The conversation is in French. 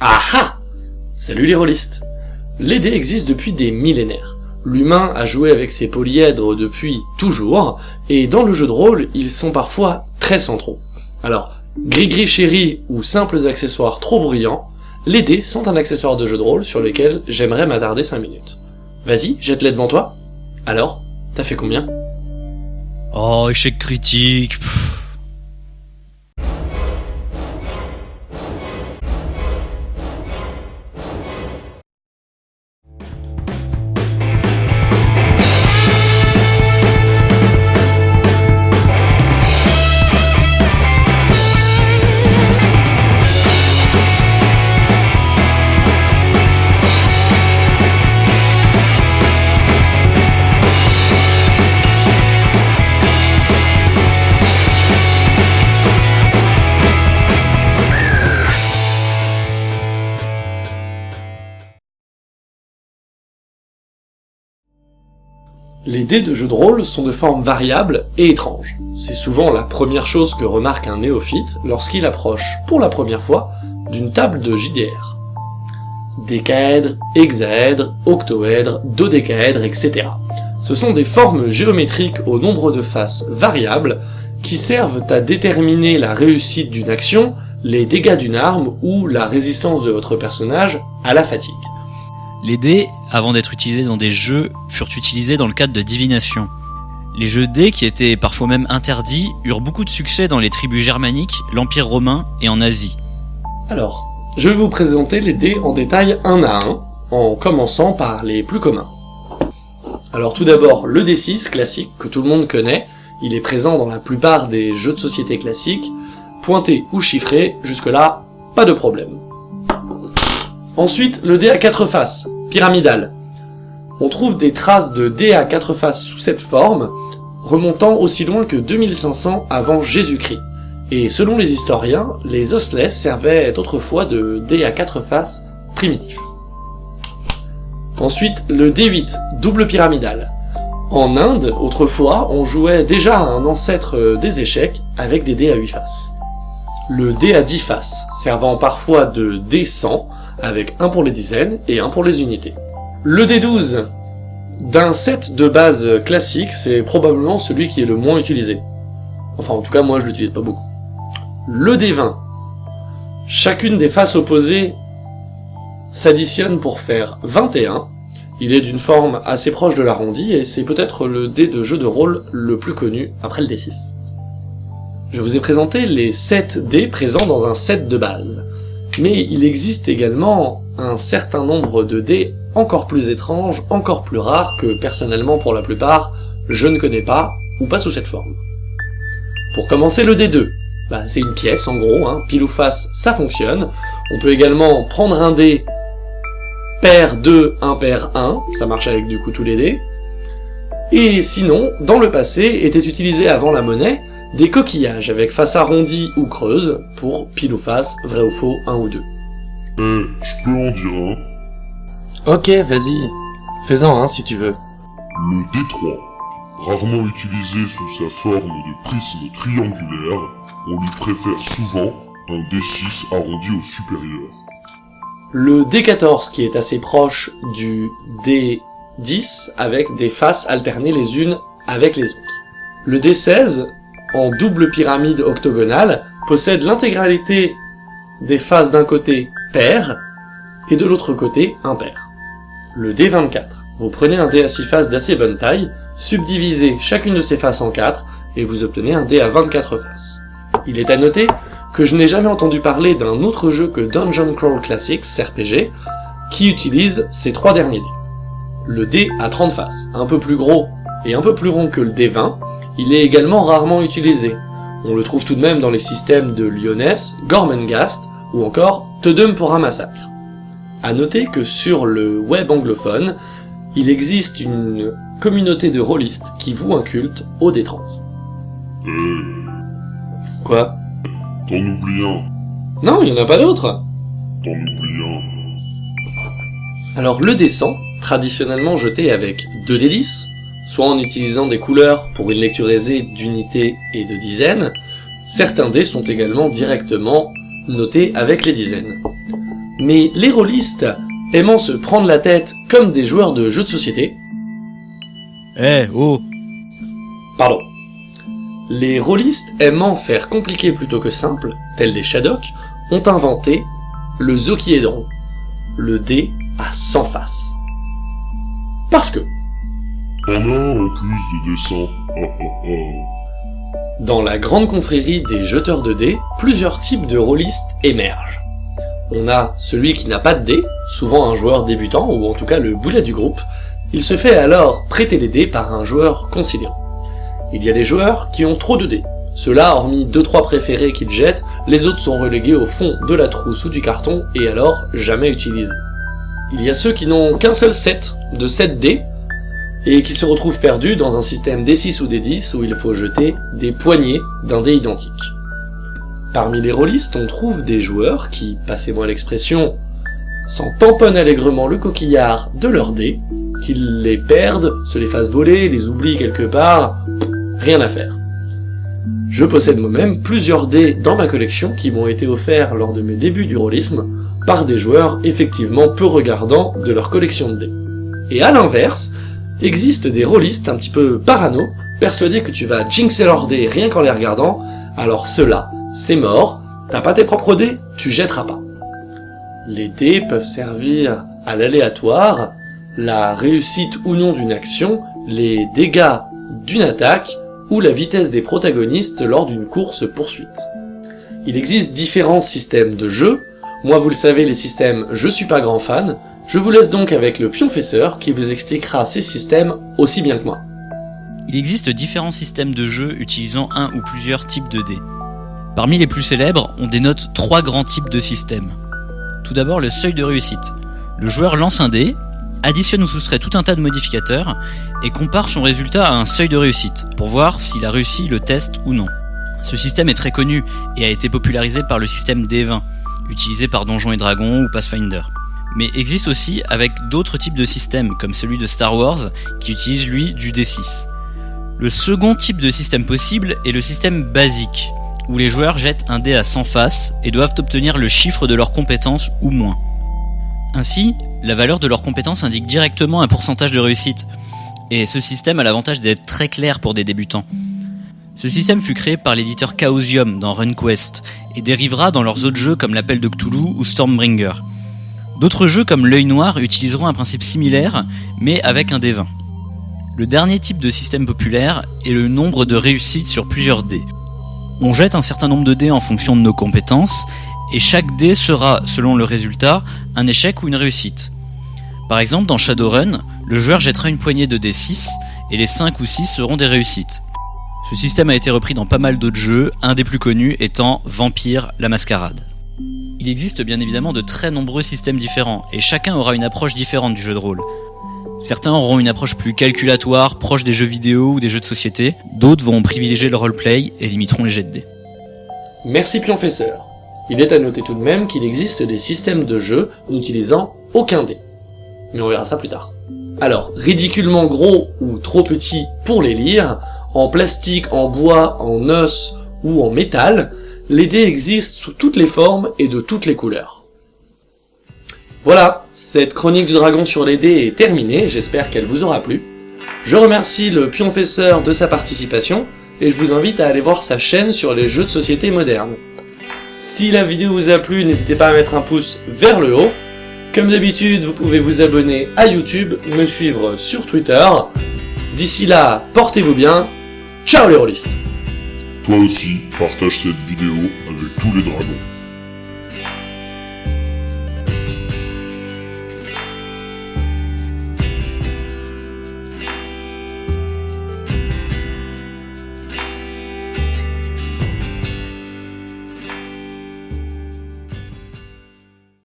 Ah ah Salut les rôlistes Les dés existent depuis des millénaires. L'humain a joué avec ses polyèdres depuis toujours, et dans le jeu de rôle, ils sont parfois très centraux. Alors, gris-gris chéri ou simples accessoires trop bruyants, les dés sont un accessoire de jeu de rôle sur lequel j'aimerais m'attarder 5 minutes. Vas-y, jette-les devant toi. Alors, t'as fait combien? Oh, échec critique. pff. Les dés de jeu de rôle sont de forme variable et étrange. C'est souvent la première chose que remarque un néophyte lorsqu'il approche, pour la première fois, d'une table de JDR. Décaèdre, hexaèdre, octoèdre, dodécaèdre, etc. Ce sont des formes géométriques au nombre de faces variables qui servent à déterminer la réussite d'une action, les dégâts d'une arme ou la résistance de votre personnage à la fatigue. Les dés, avant d'être utilisés dans des jeux, furent utilisés dans le cadre de divination. Les jeux dés, qui étaient parfois même interdits, eurent beaucoup de succès dans les tribus germaniques, l'Empire romain et en Asie. Alors, je vais vous présenter les dés en détail un à un, en commençant par les plus communs. Alors tout d'abord, le D6 classique que tout le monde connaît, il est présent dans la plupart des jeux de société classiques, pointé ou chiffré, jusque-là, pas de problème. Ensuite, le dé à quatre faces, pyramidal. On trouve des traces de dés à quatre faces sous cette forme, remontant aussi loin que 2500 avant Jésus-Christ. Et selon les historiens, les osselets servaient autrefois de dés à quatre faces primitifs. Ensuite, le D8, double pyramidal. En Inde, autrefois, on jouait déjà à un ancêtre des échecs avec des dés à 8 faces. Le dé à 10 faces, servant parfois de dé 100, avec un pour les dizaines et un pour les unités. Le D12 d'un set de base classique, c'est probablement celui qui est le moins utilisé. Enfin, en tout cas, moi, je l'utilise pas beaucoup. Le D20. Chacune des faces opposées s'additionne pour faire 21. Il est d'une forme assez proche de l'arrondi, et c'est peut-être le dé de jeu de rôle le plus connu après le D6. Je vous ai présenté les 7 dés présents dans un set de base. Mais il existe également un certain nombre de dés encore plus étranges, encore plus rares, que personnellement pour la plupart, je ne connais pas, ou pas sous cette forme. Pour commencer le D2, bah, c'est une pièce en gros, hein, pile ou face, ça fonctionne. On peut également prendre un dé paire 2, impair 1, ça marche avec du coup tous les dés. Et sinon, dans le passé, était utilisé avant la monnaie, des coquillages avec face arrondie ou creuse, pour pile ou face, vrai ou faux, 1 ou 2. Eh, je peux en dire un. Ok, vas-y. Fais-en un si tu veux. Le D3. Rarement utilisé sous sa forme de prisme triangulaire, on lui préfère souvent un D6 arrondi au supérieur. Le D14 qui est assez proche du D10 avec des faces alternées les unes avec les autres. Le D16 en double pyramide octogonale possède l'intégralité des faces d'un côté pair et de l'autre côté impair. Le D24. Vous prenez un dé à 6 faces d'assez bonne taille, subdivisez chacune de ces faces en 4 et vous obtenez un dé à 24 faces. Il est à noter que je n'ai jamais entendu parler d'un autre jeu que Dungeon Crawl Classics RPG qui utilise ces trois derniers dés. Le dé à 30 faces, un peu plus gros et un peu plus rond que le D20, il est également rarement utilisé. On le trouve tout de même dans les systèmes de Lyoness, Gormenghast ou encore Tedum pour un massacre. À noter que sur le web anglophone, il existe une communauté de rôlistes qui voue un culte au D30. Eh, Quoi? T'en oublies un. Non, il y en a pas d'autres T'en oublies un. Alors le D100, traditionnellement jeté avec 2 D10, soit en utilisant des couleurs pour une lecture aisée d'unités et de dizaines, certains dés sont également directement notés avec les dizaines. Mais les rôlistes, aimant se prendre la tête comme des joueurs de jeux de société, Eh, oh pardon, les rôlistes aimant faire compliqué plutôt que simple, tels les Shadok, ont inventé le Zokiedron, le dé à 100 faces. Parce que, Ah, ah, ah. Dans la grande confrérie des jeteurs de dés, plusieurs types de rôlistes émergent. On a celui qui n'a pas de dés, souvent un joueur débutant, ou en tout cas le boulet du groupe. Il se fait alors prêter les dés par un joueur conciliant. Il y a des joueurs qui ont trop de dés. Ceux-là, hormis 2-3 préférés qu'ils jettent, les autres sont relégués au fond de la trousse ou du carton, et alors jamais utilisés. Il y a ceux qui n'ont qu'un seul set de 7 dés, et qui se retrouvent perdus dans un système D6 ou D10 où il faut jeter des poignées d'un dé identique. Parmi les rôlistes, on trouve des joueurs qui, passez-moi l'expression, s'en tamponnent allègrement le coquillard de leurs dés, qu'ils les perdent, se les fassent voler, les oublient quelque part, rien à faire. Je possède moi-même plusieurs dés dans ma collection qui m'ont été offerts lors de mes débuts du rôlisme par des joueurs effectivement peu regardants de leur collection de dés. Et à l'inverse, existent des rôlistes un petit peu parano, persuadés que tu vas jinxer leurs dés rien qu'en les regardant, alors ceux-là, c'est mort, t'as pas tes propres dés, tu jetteras pas. Les dés peuvent servir à l'aléatoire, la réussite ou non d'une action, les dégâts d'une attaque, ou la vitesse des protagonistes lors d'une course-poursuite. Il existe différents systèmes de jeu, moi vous le savez les systèmes je suis pas grand fan, je vous laisse donc avec le pionfesseur qui vous expliquera ces systèmes aussi bien que moi. Il existe différents systèmes de jeu utilisant un ou plusieurs types de dés. Parmi les plus célèbres, on dénote trois grands types de systèmes. Tout d'abord le seuil de réussite. Le joueur lance un dé, additionne ou soustrait tout un tas de modificateurs, et compare son résultat à un seuil de réussite, pour voir s'il a réussi le test ou non. Ce système est très connu et a été popularisé par le système D20, utilisé par Donjons et Dragons ou Pathfinder. Mais existe aussi avec d'autres types de systèmes, comme celui de Star Wars, qui utilise lui du D6. Le second type de système possible est le système basique, où les joueurs jettent un dé à 100 faces et doivent obtenir le chiffre de leurs compétences ou moins. Ainsi, la valeur de leurs compétences indique directement un pourcentage de réussite, et ce système a l'avantage d'être très clair pour des débutants. Ce système fut créé par l'éditeur Chaosium dans RunQuest, et dérivera dans leurs autres jeux comme l'Appel de Cthulhu ou Stormbringer. D'autres jeux comme l'œil noir utiliseront un principe similaire, mais avec un dé 20. Le dernier type de système populaire est le nombre de réussites sur plusieurs dés. On jette un certain nombre de dés en fonction de nos compétences, et chaque dé sera, selon le résultat, un échec ou une réussite. Par exemple, dans Shadowrun, le joueur jettera une poignée de dés 6, et les 5 ou 6 seront des réussites. Ce système a été repris dans pas mal d'autres jeux, un des plus connus étant Vampire la Mascarade. Il existe bien évidemment de très nombreux systèmes différents, et chacun aura une approche différente du jeu de rôle. Certains auront une approche plus calculatoire, proche des jeux vidéo ou des jeux de société, d'autres vont privilégier le roleplay et limiteront les jets de dés. Merci Pionfesseur. Il est à noter tout de même qu'il existe des systèmes de jeu n'utilisant aucun dé. Mais on verra ça plus tard. Alors, ridiculement gros ou trop petit pour les lire, en plastique, en bois, en os ou en métal, les dés existent sous toutes les formes et de toutes les couleurs. Voilà, cette chronique du dragon sur les dés est terminée, j'espère qu'elle vous aura plu. Je remercie le pionfesseur de sa participation, et je vous invite à aller voir sa chaîne sur les jeux de société modernes. Si la vidéo vous a plu, n'hésitez pas à mettre un pouce vers le haut. Comme d'habitude, vous pouvez vous abonner à YouTube, me suivre sur Twitter. D'ici là, portez-vous bien. Ciao les rôlistes Toi aussi, partage cette vidéo avec tous les dragons.